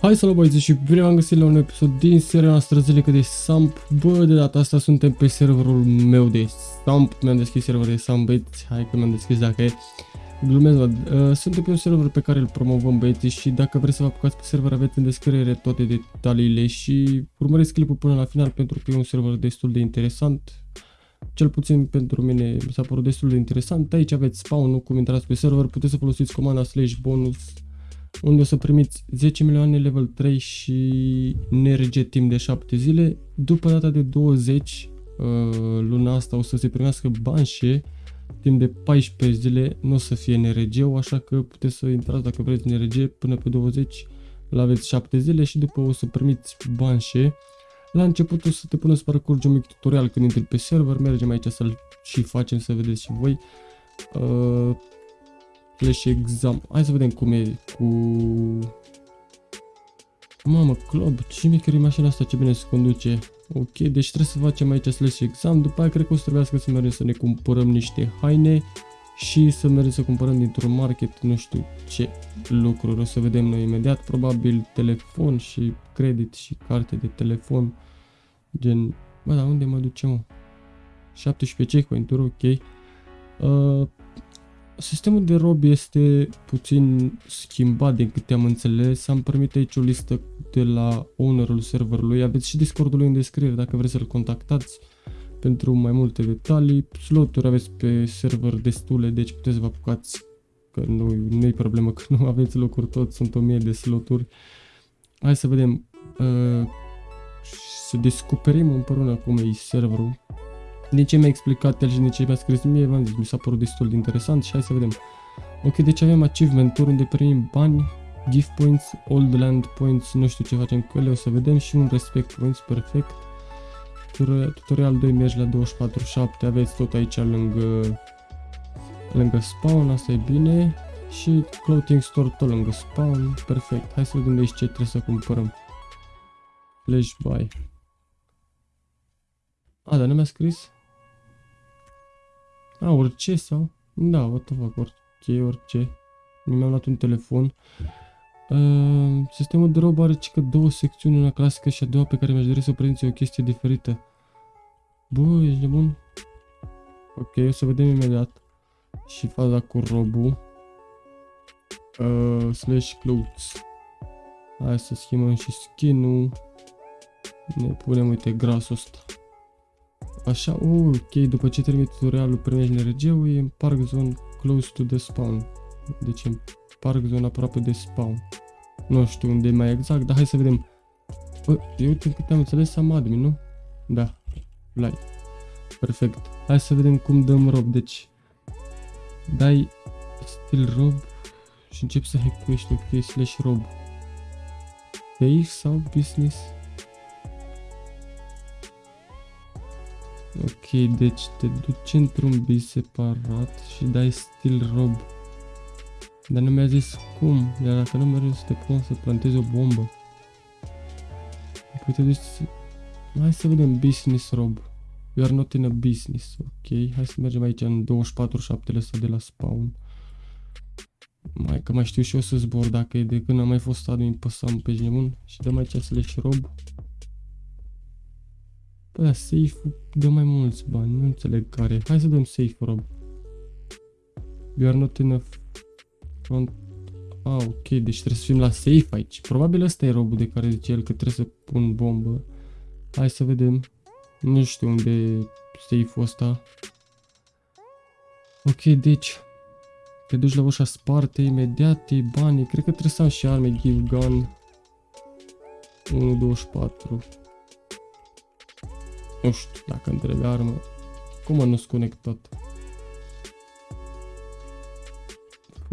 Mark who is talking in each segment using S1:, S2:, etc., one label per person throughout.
S1: Hai să băieți și bine v-am găsit la un episod din seria noastră zilnică de Samp. Bă, de data asta suntem pe serverul meu de Samp. Mi-am deschis serverul de Samp, băieți. Hai că mi-am deschis dacă e. Glumesc, bă. Uh, suntem pe un server pe care îl promovăm, băieți, și dacă vreți să vă apucați pe server, aveți în descriere toate detaliile și urmăriți clipul până la final pentru că e un server destul de interesant. Cel puțin pentru mine mi s-a părut destul de interesant. Aici aveți spawn-ul, cum intrați pe server, puteți să folosiți comanda slash bonus unde o să primiți 10 milioane level 3 și NRG timp de 7 zile. După data de 20, uh, luna asta o să se primească banșe timp de 14 zile, nu o să fie NRG-ul, așa că puteți să intrați dacă vreți NRG până pe 20, la aveți 7 zile și după o să primiți banșe. La început o să te pună să parcurgi un mic tutorial când intri pe server, mergem aici să-l și facem să vedeți și voi. Uh, Flash exam. Hai să vedem cum e cu... Mamă, club, ce mică e mașina asta, ce bine se conduce. Ok, deci trebuie să facem aici slash exam, după aia cred că o să trebuiască să mergem să ne cumpărăm niște haine și să mergem să cumpărăm dintr-un market, nu știu ce lucruri, o să vedem noi imediat, probabil telefon și credit și carte de telefon, gen, bă, dar unde mă ducem, mă? 17 checkpoint-uri, ok. Uh, Sistemul de rob este puțin schimbat din câte am înțeles. Am primit aici o listă de la ownerul serverului. Aveți și Discordul în descriere dacă vreți să-l contactați pentru mai multe detalii. Sloturi aveți pe server destule, deci puteți să vă apucați că nu, nu e problemă că nu aveți locuri tot, sunt o mie de sloturi. Hai să vedem, uh, să descoperim împreună cum e serverul din ce mi-a explicat el și din ce mi-a scris mie, v-am zis, mi s-a părut destul de interesant și hai să vedem. Ok, deci avem achievement-uri unde primim bani, gift points, old land points, nu știu ce facem cu ele, o să vedem și un respect points, perfect. Tutorial 2 mergi la 24-7, aveți tot aici lângă, lângă spawn, asta e bine. Și clothing store tot lângă spawn, perfect. Hai să vedem de aici ce trebuie să cumpărăm. Flash buy. A, dar nu mi-a scris? A, orice sau? Da, what the fuck, orice, orice. Mi-am luat un telefon. Uh, sistemul de rob are cică două secțiuni, una clasică și a doua pe care mi-aș dori să prezinți o chestie diferită. Bă, ești nebun? Ok, o să vedem imediat. Și faza cu robul. Uh, slash clothes. Hai să schimbăm și skin-ul. Ne punem, uite, grasul ăsta. Așa, uh, ok, după ce termini tutorialul primești NRG-ul, e în Park Zone close to the spawn. Deci în Park Zone aproape de spawn. Nu știu unde e mai exact, dar hai să vedem. Bă, eu uite câte am înțeles am admin, nu? Da, fly. Perfect. Hai să vedem cum dăm rob, deci dai stil rob și începi să hackuiești ok slash rob. Safe sau business? Ok, deci te duci într-un bis separat și dai stil rob. Dar nu mi-a zis cum, iar dacă nu mergi să te pun să plantezi o bombă. Păi te duci să... Hai să vedem business rob. You are not in a business. Ok, hai să mergem aici în 24-7 ăsta de la spawn. Mai că mai știu și eu să zbor dacă e de când am mai fost admin pe Sam pe nebun. Și dăm aici slash rob. Bă, da, safe dă mai mulți bani, nu înțeleg care. Hai să dăm safe, Rob. You are not enough front... Ah, ok, deci trebuie să fim la safe aici. Probabil ăsta e robul de care zice el că trebuie să pun bombă. Hai să vedem. Nu știu unde e safe-ul ăsta. Ok, deci... Te duci la ușa sparte imediat, e banii. Cred că trebuie să am și arme, give gun. 1.24. Nu știu dacă îmi trebuie armă. Cum nu sunt conectat? F.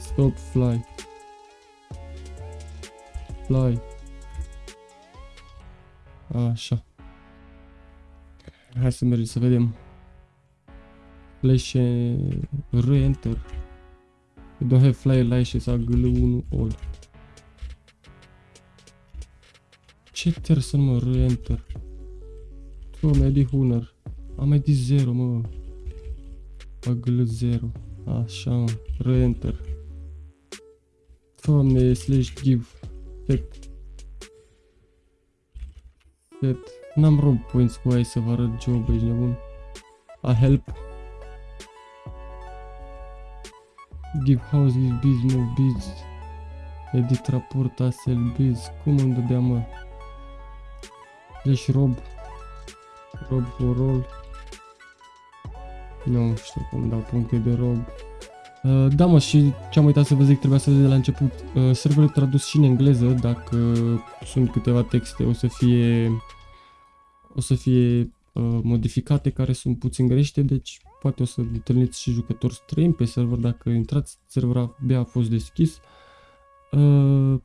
S1: Stop fly. Fly. Așa. Hai să mergem să vedem. Flash re-enter. You don't have fly lashes, AGL1 all. Ce ter să mă, re-enter. Bă, mi-a de Hunter. Am mai de 0, mă. Agl 0. Așa, mă. Re-enter. Doamne, slash give set set N-am rob points cu aia să vă arăt job, ești nebun A help Give house, give biz, move biz Edit raport, asel biz Cum îmi dădea mă? Slash rob. Rob for roll Nu știu cum dau puncte de rob. Uh, da mă și ce am uitat să vă zic, trebuia să vă zic de la început. Uh, Serverul tradus și în engleză, dacă sunt câteva texte o să fie o să fie uh, modificate care sunt puțin greșite, deci poate o să întâlniți și jucători străini pe server. Dacă intrați, serverul abia a fost deschis. Uh,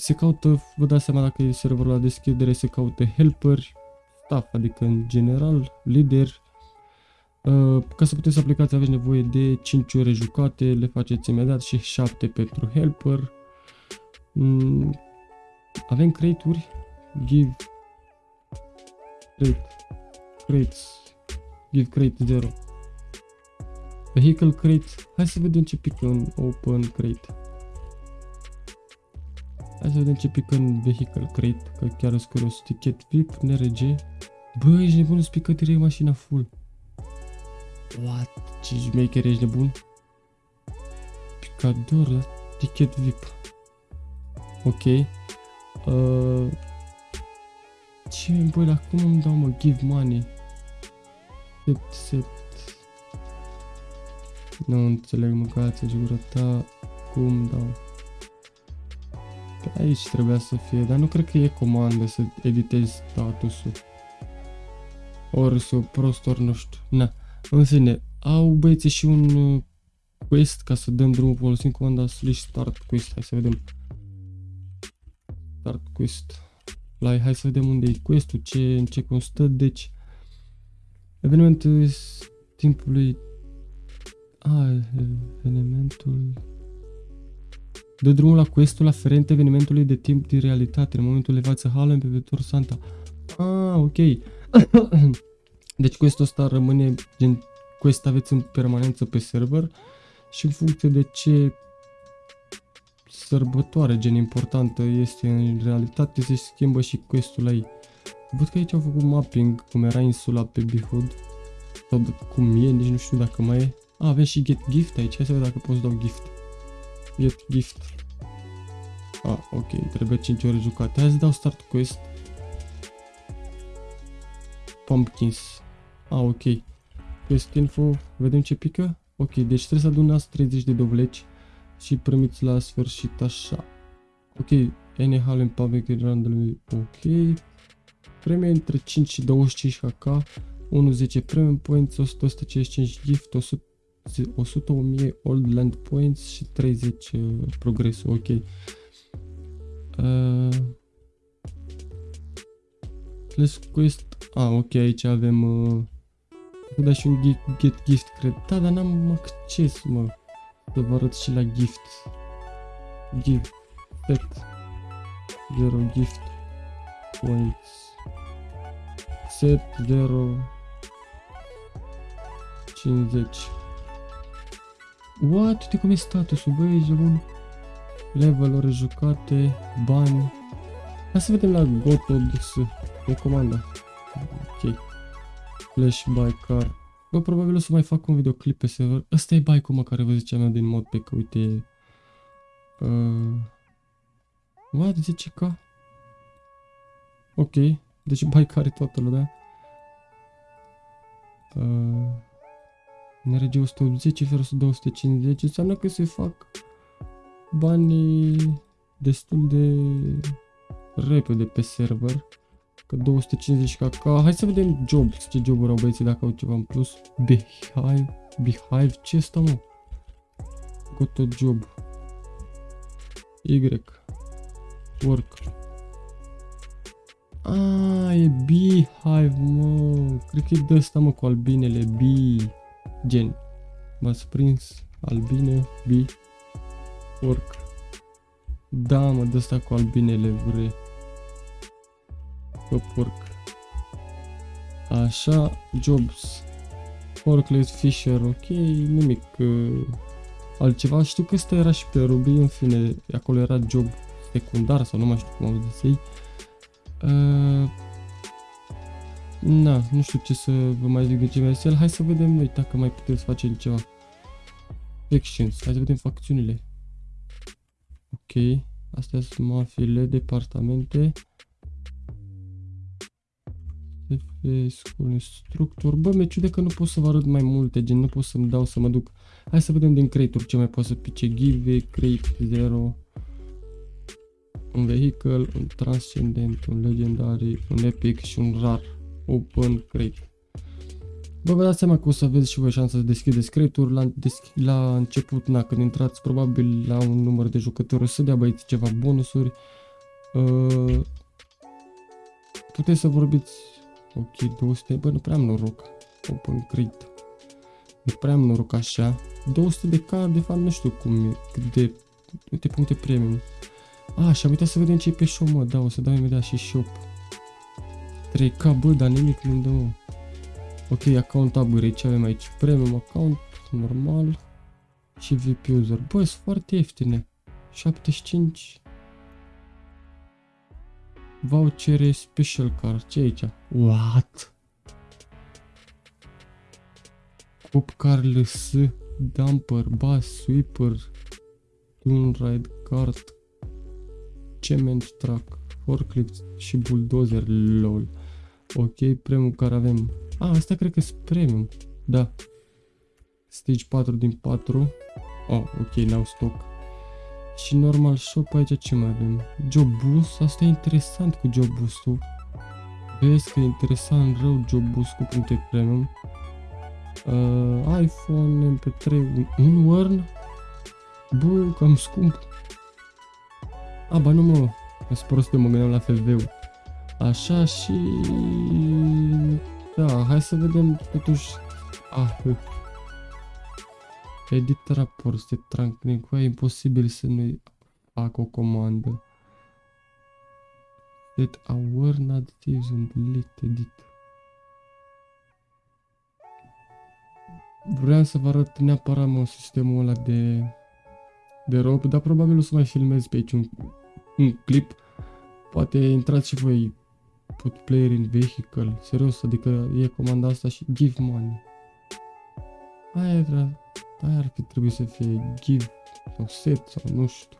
S1: se caută, vă dați seama dacă e serverul la deschidere, se caută helperi, staff, adică în general, lider, Uh, ca să puteți să aplicați aveți nevoie de 5 ore jucate, le faceți imediat și 7 pentru helper. Mm, avem crate-uri, give crate, crates, give crate 0. Vehicle crate, hai să vedem ce pică în open crate. Hai să vedem ce pică în vehicle crate, că chiar sunt curios. Ticket VIP, NRG. Bă, ești nebun, îți pică direct mașina full. What? Ce șmecher ești nebun? Picador, da? Ticket VIP. Ok. Uh, ce, băi, dar cum îmi dau, mă, give money? Set, set. Nu înțeleg, mâncați și gura ta. Cum dau? Pe aici trebuia să fie, dar nu cred că e comandă să editezi statusul. Ori să prost, ori nu știu. Na. În fine, au băieții și un uh, quest ca să dăm drumul folosind comanda slash start quest. Hai să vedem. Start quest. La, hai să vedem unde e questul, ce, în ce constă. Deci, evenimentul timpului... A, evenimentul... Dă drumul la questul aferent evenimentului de timp din realitate, în momentul elevață Halem pe viitor Santa. Ah, ok. Deci questul ăsta rămâne gen quest aveți în permanență pe server și în funcție de ce sărbătoare gen importantă este în realitate se schimbă și questul ei. Văd că aici au făcut mapping cum era insula pe Behood sau cum e, nici nu știu dacă mai e. A, avem și get gift aici, hai să vedem dacă pot să dau gift. Get gift. A, ok, trebuie 5 ore jucate. Hai să dau start quest. Pumpkins. A, ok. Quest info, vedem ce pică? Ok, deci trebuie să adunați 30 de dovleci și primiți la sfârșit așa. Ok, NHL în public random, ok. Premii între 5 și 25 HK, 1-10 premium points, 100, 155 gift, 100, 100 1000 old land points și 30 uh, progres, ok. Uh, let's quest, ah, ok, aici avem uh, să dai și un get, get gift, cred. Da, dar n-am acces, mă. Să vă arăt și la gift. Gift. Set. Zero gift. Points. Set 0. 50. What? Uite cum e statusul, băi, ești bun. Level, ore jucate, bani. Hai să vedem la Gotods. E comanda. Ok. Flash by car. Bă, probabil o să mai fac un videoclip pe server. Ăsta e bike-ul mă care vă ziceam eu din modpack, uite. Uh... What? 10k? Ok. Deci bike are toată lumea. Uh... NRG 180, FR 250, înseamnă că se fac banii destul de repede pe server. Că 250 KK. Hai să vedem jobs. Ce joburi au băieții dacă au ceva în plus. Behive. Behive. Ce este mă? Got a job. Y. Work. Ah, e beehive, mă. Cred că e de ăsta, mă, cu albinele. Bee. Gen. M-ați prins. Albine. Bee. Work. Da, mă, de ăsta cu albinele vrei. Upwork. Așa, jobs. Forklift Fisher, ok, nimic uh, altceva. Știu că ăsta era și pe Ruby, în fine, acolo era job secundar sau nu mai știu cum au zis ei. Uh, na, nu știu ce să vă mai zic de ce mai el. Hai să vedem noi dacă mai putem să facem ceva. Actions. Hai să vedem facțiunile. Ok. Astea sunt mafiile, departamente. School Instructor. Bă, mi-e ciude că nu pot să vă arăt mai multe, gen nu pot să-mi dau să mă duc. Hai să vedem din crate ce mai pot să pice. Give, crate 0. Un vehicle, un transcendent, un legendary, un epic și un rar. Open crate. Bă, vă dați seama că o să aveți și voi șansa să deschideți crate-uri la, la început, na, când intrați probabil la un număr de jucători, o să dea băieți ceva bonusuri. Uh, puteți să vorbiți Ok, 200, bă, nu prea am noroc. Open crate. Nu prea am noroc așa. 200 de K, de fapt, nu știu cum e, cât de, uite puncte premium. A, și am uitat să vedem ce e pe shop, mă, da, o să dau imediat și shop. 3K, bă, dar nimic nu dă, mă. Ok, account upgrade, ce avem aici? Premium account, normal. Și VIP user. Bă, sunt foarte ieftine. 75 Vouchere special car. Ce aici? What? Pop car LS, dumper, bus, sweeper, dune ride cart, cement truck, forklift și bulldozer, lol. Ok, premium care avem. A, ah, asta cred că sunt premium. Da. Stage 4 din 4. Oh, ok, n-au stock. Și normal shop aici ce mai avem? Job boost, asta e interesant cu job boost-ul. Vezi că e interesant rău job boost cu puncte premium. Uh, iPhone, MP3, un Wern? Bă, cam scump. A, ba nu mă, sunt prost mă gândeam la FV-ul. Așa și... Da, hai să vedem totuși... Ah, Edit raport, de trunking, e imposibil să nu fac o comandă. Set aware not used delete edit. Vreau să vă arăt neapărat mă, sistemul ăla de, de rob, dar probabil o să mai filmez pe aici un, un clip. Poate intrați și voi put player in vehicle, serios, adică e comanda asta și give money. Aia e Aia ar fi trebuit să fie give sau set sau nu știu.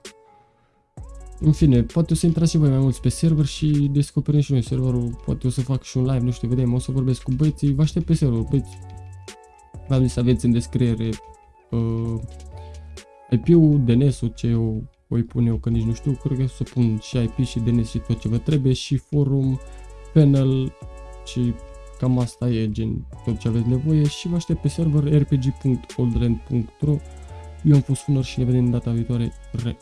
S1: În fine, poate o să intrați și voi mai mulți pe server și descoperim și noi serverul, poate o să fac și un live, nu știu, vedem, o să vorbesc cu băieții, vă aștept pe server, băieți. V-am zis să aveți în descriere uh, IP-ul, DNS-ul, ce o voi pune eu, că nici nu știu, cred că o să pun și IP și DNS și tot ce vă trebuie și forum, panel și Cam asta e gen tot ce aveți nevoie și vă aștept pe server rpg.oldrand.ro Eu am fost Funor și ne vedem data viitoare. Re!